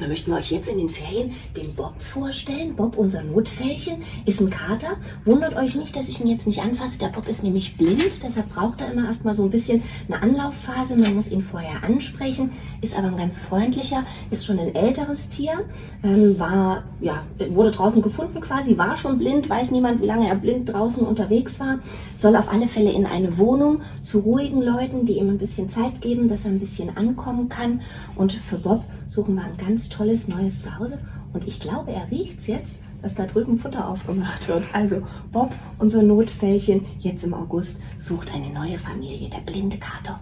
dann möchten wir euch jetzt in den Ferien den Bob vorstellen. Bob, unser Notfällchen, ist ein Kater. Wundert euch nicht, dass ich ihn jetzt nicht anfasse. Der Bob ist nämlich blind, deshalb braucht er immer erstmal so ein bisschen eine Anlaufphase. Man muss ihn vorher ansprechen, ist aber ein ganz freundlicher, ist schon ein älteres Tier, ähm, war, ja, wurde draußen gefunden quasi, war schon blind, weiß niemand, wie lange er blind draußen unterwegs war, soll auf alle Fälle in eine Wohnung zu ruhigen Leuten, die ihm ein bisschen Zeit geben, dass er ein bisschen ankommen kann. Und für Bob suchen wir ein ganz tolles neues Zuhause. Und ich glaube, er riecht es jetzt, dass da drüben Futter aufgemacht wird. Also Bob, unser Notfällchen, jetzt im August, sucht eine neue Familie, der blinde Kater.